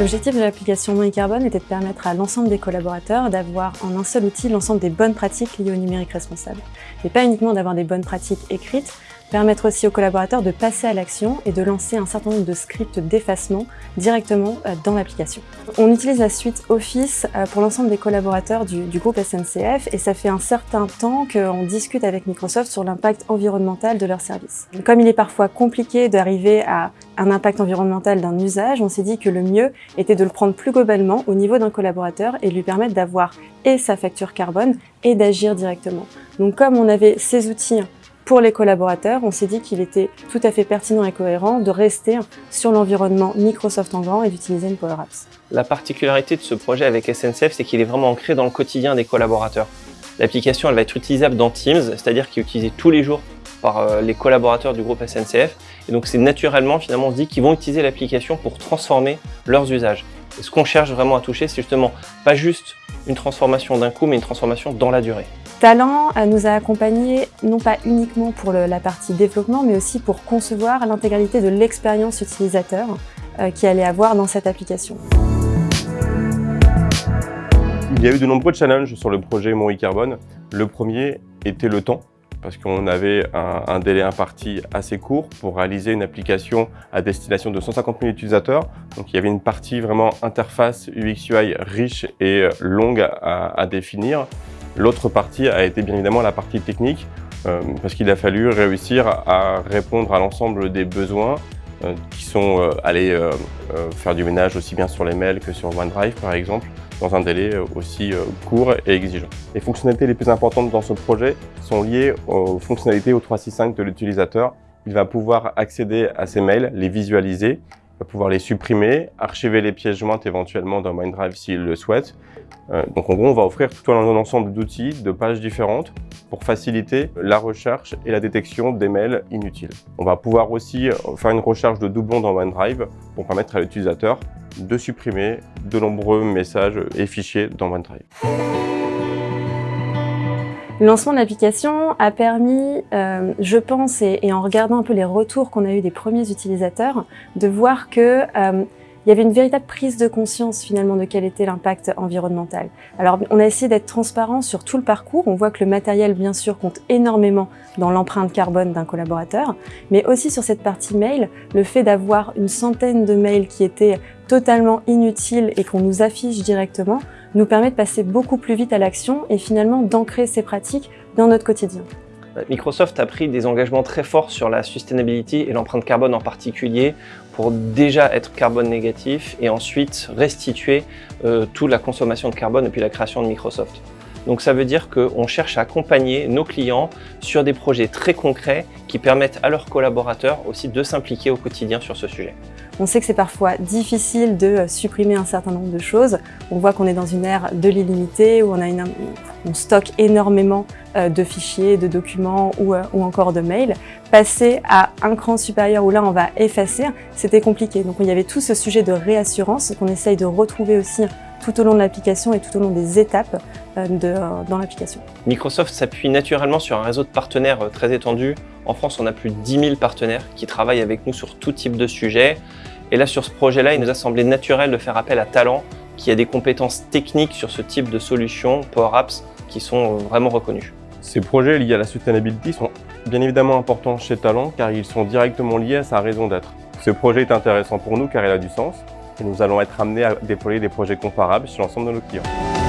L'objectif de l'application Money Carbone était de permettre à l'ensemble des collaborateurs d'avoir en un seul outil l'ensemble des bonnes pratiques liées au numérique responsable. Et pas uniquement d'avoir des bonnes pratiques écrites, permettre aussi aux collaborateurs de passer à l'action et de lancer un certain nombre de scripts d'effacement directement euh, dans l'application. On utilise la suite Office euh, pour l'ensemble des collaborateurs du, du, groupe SNCF et ça fait un certain temps qu'on discute avec Microsoft sur l'impact environnemental de leurs services. Comme il est parfois compliqué d'arriver à un impact environnemental d'un usage, on s'est dit que le mieux était de le prendre plus globalement au niveau d'un collaborateur et lui permettre d'avoir et sa facture carbone et d'agir directement. Donc comme on avait ces outils pour les collaborateurs, on s'est dit qu'il était tout à fait pertinent et cohérent de rester sur l'environnement Microsoft en grand et d'utiliser une Power Apps. La particularité de ce projet avec SNCF, c'est qu'il est vraiment ancré dans le quotidien des collaborateurs. L'application, elle va être utilisable dans Teams, c'est-à-dire qu'il est utilisé tous les jours par euh, les collaborateurs du groupe SNCF. Et donc c'est naturellement, finalement, on se dit qu'ils vont utiliser l'application pour transformer leurs usages. Et ce qu'on cherche vraiment à toucher, c'est justement pas juste une transformation d'un coup, mais une transformation dans la durée. Talent euh, nous a accompagnés non pas uniquement pour la partie développement, mais aussi pour concevoir l'intégralité de l'expérience utilisateur euh, qui allait avoir dans cette application. Il y a eu de nombreux challenges sur le projet Mon Carbone. Le premier était le temps parce qu'on avait un, un, délai imparti assez court pour réaliser une application à destination de 150 000 utilisateurs. Donc il y avait une partie vraiment interface UX-UI riche et longue à, définir. L'autre partie a été bien évidemment la partie technique, euh, parce qu'il a fallu réussir à répondre à l'ensemble des besoins euh, qui sont euh, aller euh, euh, faire du ménage aussi bien sur les mails que sur OneDrive par exemple, dans un délai euh, aussi court et exigeant. Les fonctionnalités les plus importantes dans ce projet sont liées aux fonctionnalités au 365 de l'utilisateur. Il va pouvoir accéder à ses mails, les visualiser, va pouvoir les supprimer, archiver les pièces jointes éventuellement dans OneDrive s'il le souhaite. Euh, donc en gros, on va offrir tout un ensemble d'outils, de pages différentes pour faciliter la recherche et la détection des mails inutiles. On va pouvoir aussi faire une recherche de doublons dans OneDrive pour permettre à l'utilisateur de supprimer de nombreux messages et fichiers dans OneDrive. Le lancement de l'application a permis, euh, je pense, et, en regardant un peu les retours qu'on a eu des premiers utilisateurs, de voir que euh, il y avait une véritable prise de conscience finalement de quel était l'impact environnemental. Alors on a essayé d'être transparent sur tout le parcours, on voit que le matériel bien sûr compte énormément dans l'empreinte carbone d'un collaborateur, mais aussi sur cette partie mail, le fait d'avoir une centaine de mails qui étaient totalement inutiles et qu'on nous affiche directement, nous permet de passer beaucoup plus vite à l'action et finalement d'ancrer ces pratiques dans notre quotidien. Microsoft a pris des engagements très forts sur la sustainability et l'empreinte carbone en particulier pour déjà être carbone négatif et ensuite restituer euh, toute la consommation de carbone depuis la création de Microsoft. Donc ça veut dire qu'on cherche à accompagner nos clients sur des projets très concrets qui permettent à leurs collaborateurs aussi de s'impliquer au quotidien sur ce sujet. On sait que c'est parfois difficile de supprimer un certain nombre de choses. On voit qu'on est dans une ère de l'illimité où on, a une, stocke énormément euh, de fichiers, de documents ou, euh, ou encore de mails. Passer à un cran supérieur où là on va effacer, c'était compliqué. Donc il y avait tout ce sujet de réassurance qu'on essaye de retrouver aussi tout au long de l'application et tout au long des étapes de, dans l'application. Microsoft s'appuie naturellement sur un réseau de partenaires très étendu. En France, on a plus de 10 000 partenaires qui travaillent avec nous sur tout type de sujet. Et là, sur ce projet-là, il nous a semblé naturel de faire appel à Talent, qui a des compétences techniques sur ce type de solutions, Power Apps, qui sont vraiment reconnues. Ces projets liés à la sustainability sont bien évidemment importants chez Talent, car ils sont directement liés à sa raison d'être. Ce projet est intéressant pour nous car il a du sens, et nous allons être amenés à déployer des projets comparables sur l'ensemble de nos clients.